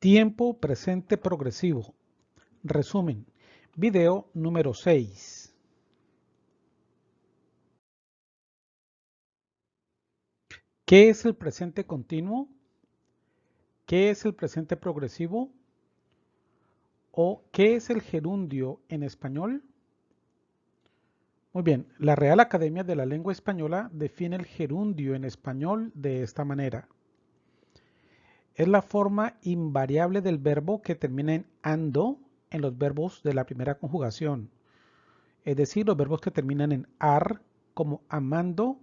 Tiempo presente progresivo. Resumen. Video número 6. ¿Qué es el presente continuo? ¿Qué es el presente progresivo? ¿O qué es el gerundio en español? Muy bien, la Real Academia de la Lengua Española define el gerundio en español de esta manera. Es la forma invariable del verbo que termina en ando en los verbos de la primera conjugación. Es decir, los verbos que terminan en ar, como amando,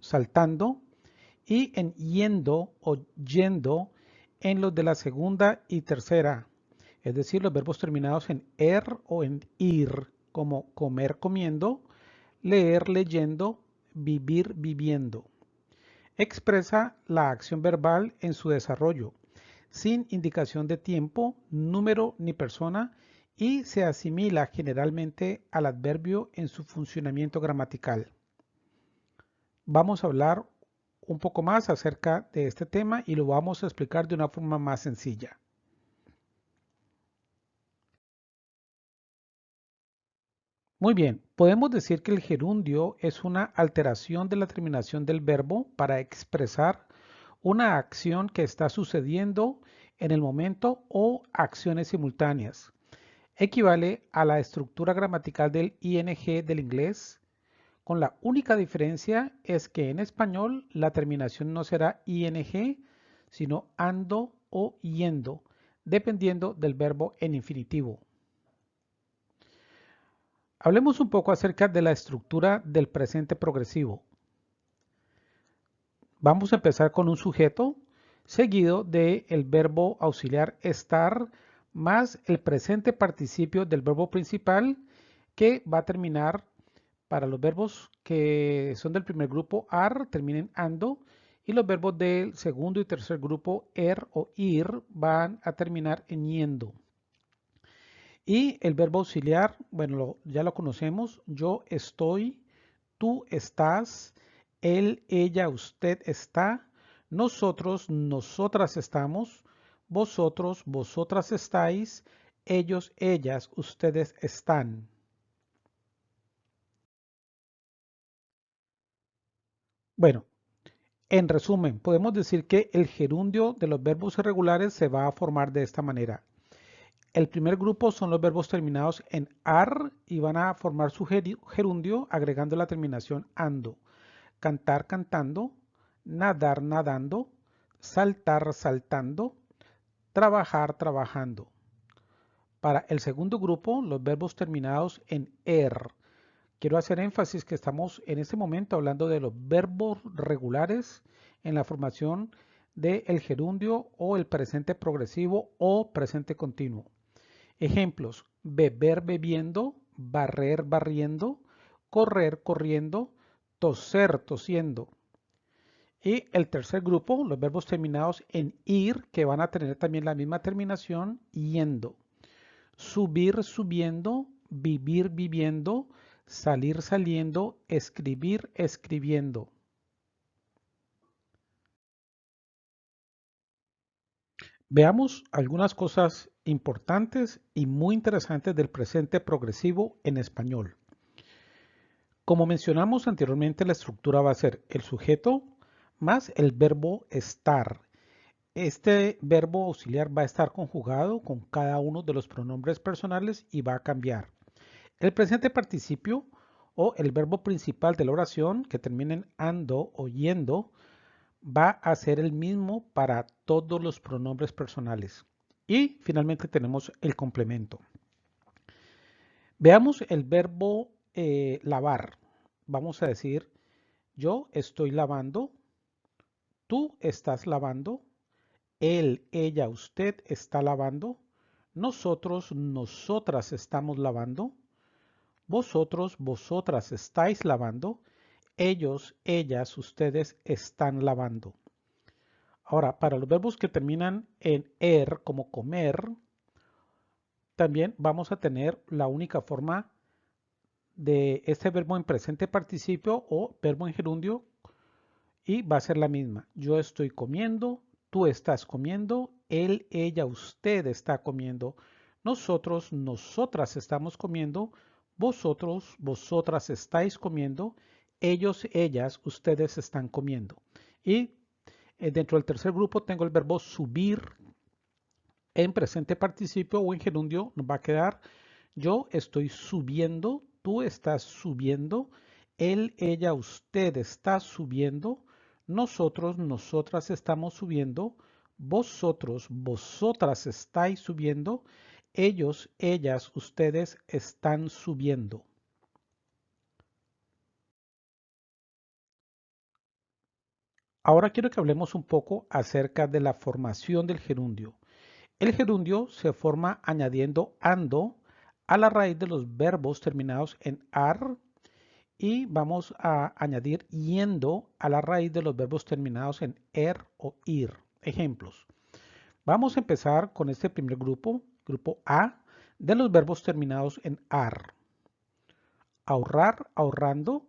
saltando, y en yendo o yendo en los de la segunda y tercera. Es decir, los verbos terminados en er o en ir, como comer comiendo, leer leyendo, vivir viviendo expresa la acción verbal en su desarrollo, sin indicación de tiempo, número ni persona y se asimila generalmente al adverbio en su funcionamiento gramatical. Vamos a hablar un poco más acerca de este tema y lo vamos a explicar de una forma más sencilla. Muy bien, podemos decir que el gerundio es una alteración de la terminación del verbo para expresar una acción que está sucediendo en el momento o acciones simultáneas. Equivale a la estructura gramatical del ing del inglés, con la única diferencia es que en español la terminación no será ing, sino ando o yendo, dependiendo del verbo en infinitivo. Hablemos un poco acerca de la estructura del presente progresivo. Vamos a empezar con un sujeto seguido del el verbo auxiliar estar más el presente participio del verbo principal que va a terminar para los verbos que son del primer grupo ar terminen ando y los verbos del segundo y tercer grupo er o ir van a terminar en yendo. Y el verbo auxiliar, bueno, ya lo conocemos. Yo estoy, tú estás, él, ella, usted está, nosotros, nosotras estamos, vosotros, vosotras estáis, ellos, ellas, ustedes están. Bueno, en resumen, podemos decir que el gerundio de los verbos irregulares se va a formar de esta manera. El primer grupo son los verbos terminados en ar y van a formar su gerundio agregando la terminación ando. Cantar cantando, nadar nadando, saltar saltando, trabajar trabajando. Para el segundo grupo, los verbos terminados en er. Quiero hacer énfasis que estamos en este momento hablando de los verbos regulares en la formación del gerundio o el presente progresivo o presente continuo. Ejemplos, beber bebiendo, barrer barriendo, correr corriendo, toser tosiendo. Y el tercer grupo, los verbos terminados en ir, que van a tener también la misma terminación, yendo. Subir subiendo, vivir viviendo, salir saliendo, escribir escribiendo. Veamos algunas cosas importantes y muy interesantes del presente progresivo en español. Como mencionamos anteriormente, la estructura va a ser el sujeto más el verbo estar. Este verbo auxiliar va a estar conjugado con cada uno de los pronombres personales y va a cambiar. El presente participio o el verbo principal de la oración que termina en ando o yendo va a ser el mismo para todos los pronombres personales. Y finalmente tenemos el complemento. Veamos el verbo eh, lavar. Vamos a decir, yo estoy lavando, tú estás lavando, él, ella, usted está lavando, nosotros, nosotras estamos lavando, vosotros, vosotras estáis lavando, ellos, ellas, ustedes están lavando. Ahora, para los verbos que terminan en er, como comer, también vamos a tener la única forma de este verbo en presente participio o verbo en gerundio y va a ser la misma. Yo estoy comiendo, tú estás comiendo, él, ella, usted está comiendo, nosotros, nosotras estamos comiendo, vosotros, vosotras estáis comiendo, ellos, ellas, ustedes están comiendo. Y eh, dentro del tercer grupo tengo el verbo subir en presente participio o en gerundio. Nos va a quedar yo estoy subiendo, tú estás subiendo, él, ella, usted está subiendo, nosotros, nosotras estamos subiendo, vosotros, vosotras estáis subiendo, ellos, ellas, ustedes están subiendo. Ahora quiero que hablemos un poco acerca de la formación del gerundio. El gerundio se forma añadiendo ando a la raíz de los verbos terminados en ar y vamos a añadir yendo a la raíz de los verbos terminados en er o ir. Ejemplos. Vamos a empezar con este primer grupo, grupo A, de los verbos terminados en ar. Ahorrar, ahorrando.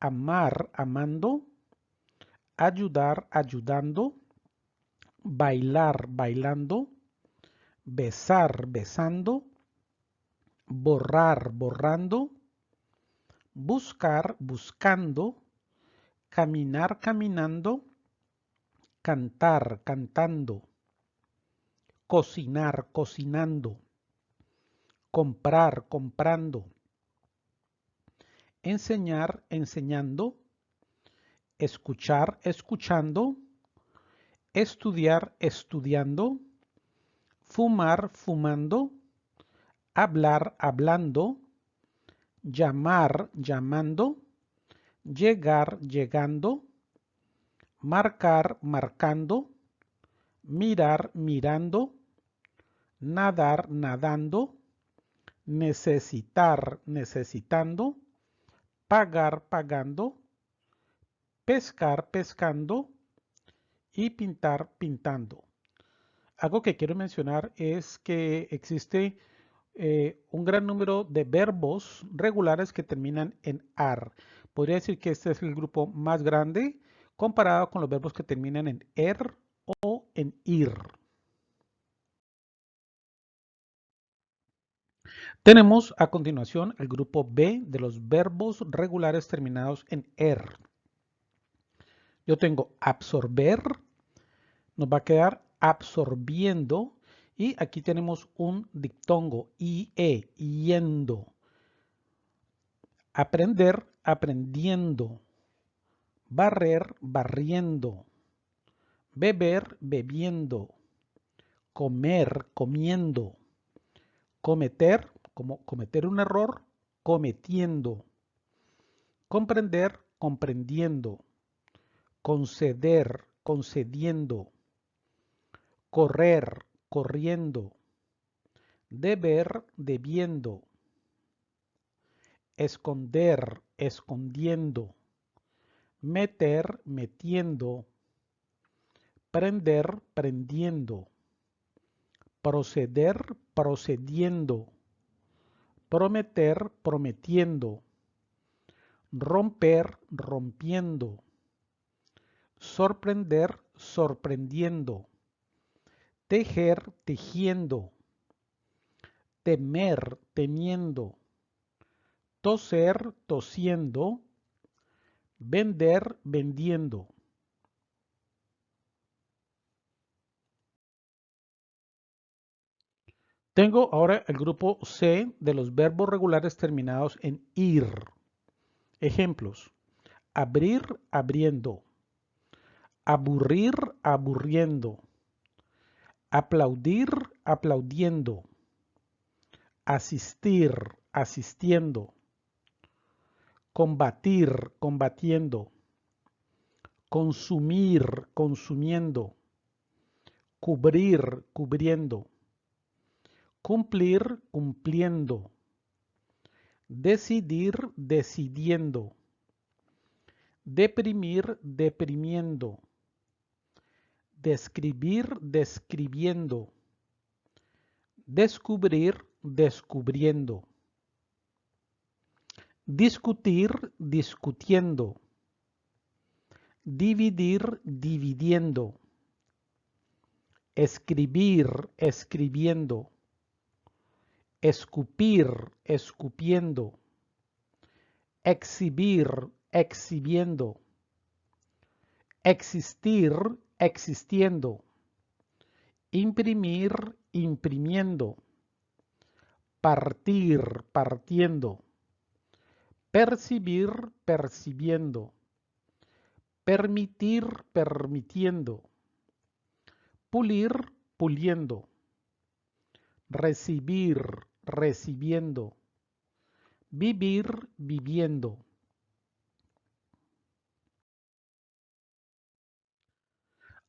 Amar, amando ayudar ayudando, bailar bailando, besar besando, borrar borrando, buscar buscando, caminar caminando, cantar cantando, cocinar cocinando, comprar comprando, enseñar enseñando, escuchar escuchando, estudiar estudiando, fumar fumando, hablar hablando, llamar llamando, llegar llegando, marcar marcando, mirar mirando, nadar nadando, necesitar necesitando, pagar pagando, pescar pescando y pintar pintando. Algo que quiero mencionar es que existe eh, un gran número de verbos regulares que terminan en ar. Podría decir que este es el grupo más grande comparado con los verbos que terminan en er o en ir. Tenemos a continuación el grupo B de los verbos regulares terminados en er. Yo tengo absorber, nos va a quedar absorbiendo y aquí tenemos un diptongo, IE, yendo. Aprender, aprendiendo. Barrer, barriendo. Beber, bebiendo. Comer, comiendo. Cometer, como cometer un error, cometiendo. Comprender, comprendiendo conceder, concediendo, correr, corriendo, deber, debiendo, esconder, escondiendo, meter, metiendo, prender, prendiendo, proceder, procediendo, prometer, prometiendo, romper, rompiendo, sorprender, sorprendiendo, tejer, tejiendo, temer, temiendo, toser, tosiendo, vender, vendiendo. Tengo ahora el grupo C de los verbos regulares terminados en ir. Ejemplos. Abrir, abriendo aburrir, aburriendo, aplaudir, aplaudiendo, asistir, asistiendo, combatir, combatiendo, consumir, consumiendo, cubrir, cubriendo, cumplir, cumpliendo, decidir, decidiendo, deprimir, deprimiendo, describir, describiendo, descubrir, descubriendo, discutir, discutiendo, dividir, dividiendo, escribir, escribiendo, escupir, escupiendo, exhibir, exhibiendo, existir, existiendo, imprimir, imprimiendo, partir, partiendo, percibir, percibiendo, permitir, permitiendo, pulir, puliendo, recibir, recibiendo, vivir, viviendo.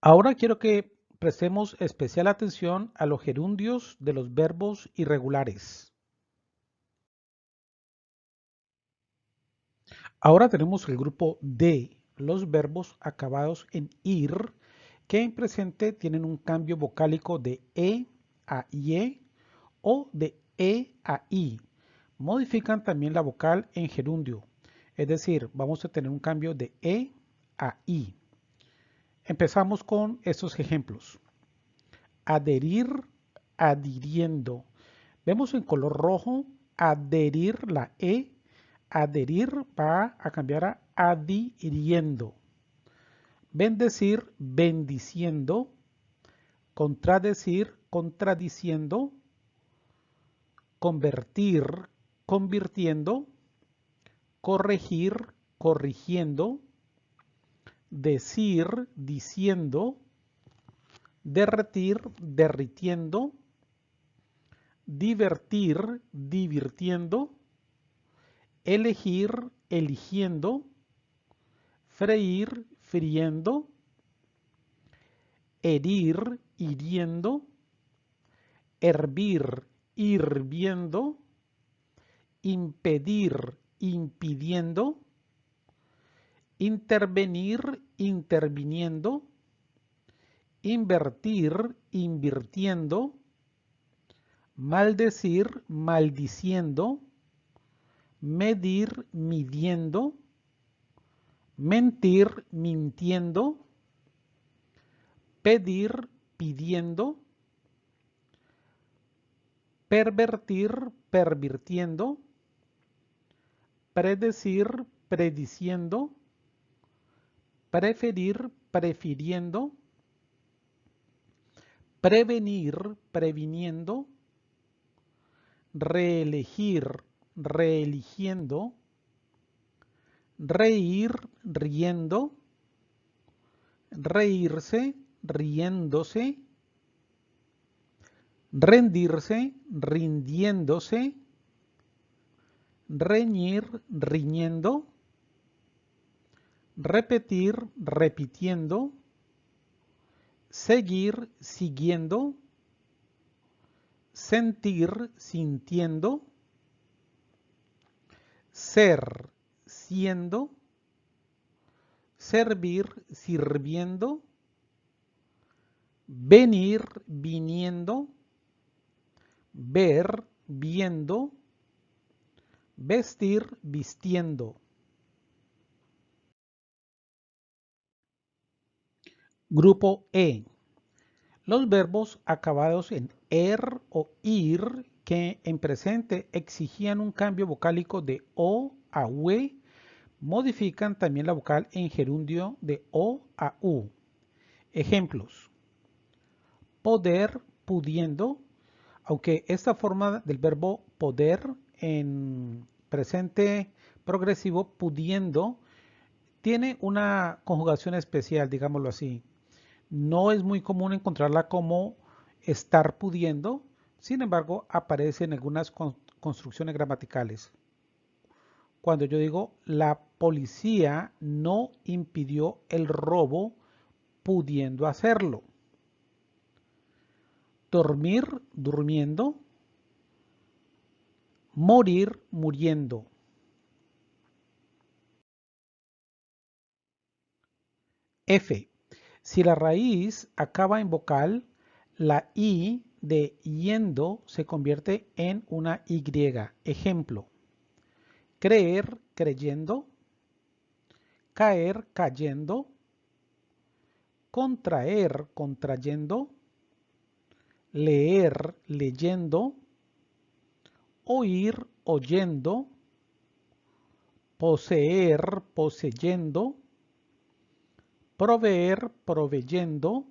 Ahora quiero que prestemos especial atención a los gerundios de los verbos irregulares. Ahora tenemos el grupo D, los verbos acabados en IR, que en presente tienen un cambio vocálico de E a IE o de E a I. Modifican también la vocal en gerundio, es decir, vamos a tener un cambio de E a I. Empezamos con estos ejemplos. Adherir, adhiriendo. Vemos en color rojo adherir la E. Adherir va a cambiar a adhiriendo. Bendecir, bendiciendo. Contradecir, contradiciendo. Convertir, convirtiendo. Corregir, corrigiendo decir, diciendo, derretir, derritiendo, divertir, divirtiendo, elegir, eligiendo, freír, friendo, herir, hiriendo, hervir, hirviendo, impedir, impidiendo, intervenir, interviniendo, invertir, invirtiendo, maldecir, maldiciendo, medir, midiendo, mentir, mintiendo, pedir, pidiendo, pervertir, pervirtiendo, predecir, prediciendo, preferir, prefiriendo, prevenir, previniendo, reelegir, reeligiendo, reír, riendo, reírse, riéndose, rendirse, rindiéndose, reñir, riñendo, repetir, repitiendo, seguir, siguiendo, sentir, sintiendo, ser, siendo, servir, sirviendo, venir, viniendo, ver, viendo, vestir, vistiendo. Grupo E. Los verbos acabados en er o ir que en presente exigían un cambio vocálico de o a ue modifican también la vocal en gerundio de o a u. Ejemplos. Poder, pudiendo, aunque esta forma del verbo poder en presente progresivo pudiendo tiene una conjugación especial, digámoslo así. No es muy común encontrarla como estar pudiendo, sin embargo aparece en algunas construcciones gramaticales. Cuando yo digo la policía no impidió el robo pudiendo hacerlo. Dormir, durmiendo. Morir, muriendo. F. Si la raíz acaba en vocal, la I de yendo se convierte en una Y. Ejemplo, creer, creyendo, caer, cayendo, contraer, contrayendo, leer, leyendo, oír, oyendo, poseer, poseyendo, proveer, proveyendo,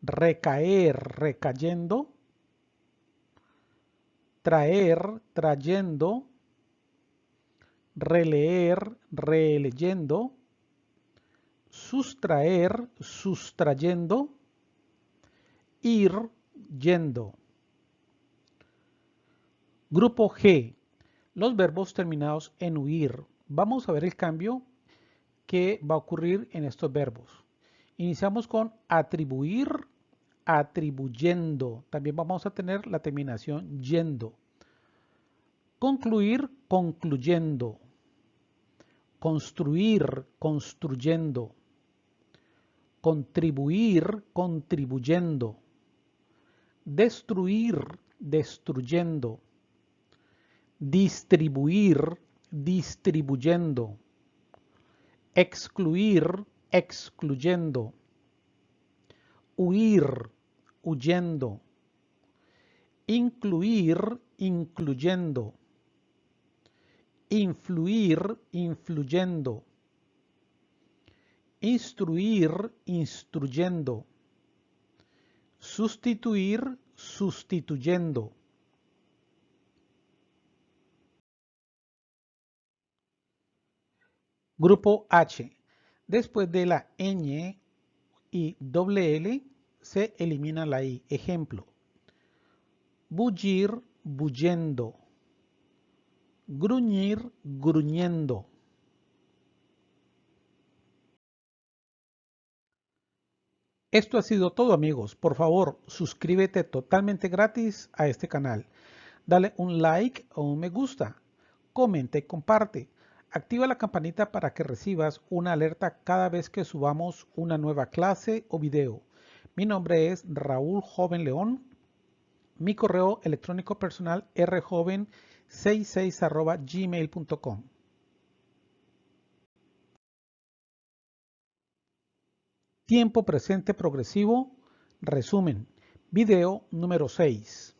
recaer, recayendo, traer, trayendo, releer, releyendo, sustraer, sustrayendo, ir, yendo. Grupo G. Los verbos terminados en huir. Vamos a ver el cambio que va a ocurrir en estos verbos. Iniciamos con atribuir, atribuyendo. También vamos a tener la terminación yendo. Concluir, concluyendo. Construir, construyendo. Contribuir, contribuyendo. Destruir, destruyendo. Distribuir, distribuyendo. Excluir, excluyendo. Huir, huyendo. Incluir, incluyendo. Influir, influyendo. Instruir, instruyendo. Sustituir, sustituyendo. Grupo H. Después de la ñ y doble L se elimina la I. Ejemplo. Bullir, bullendo. Gruñir, gruñendo. Esto ha sido todo amigos. Por favor, suscríbete totalmente gratis a este canal. Dale un like o un me gusta. Comenta y comparte. Activa la campanita para que recibas una alerta cada vez que subamos una nueva clase o video. Mi nombre es Raúl Joven León. Mi correo electrónico personal rjoven66 gmail.com. Tiempo presente progresivo. Resumen. Video número 6.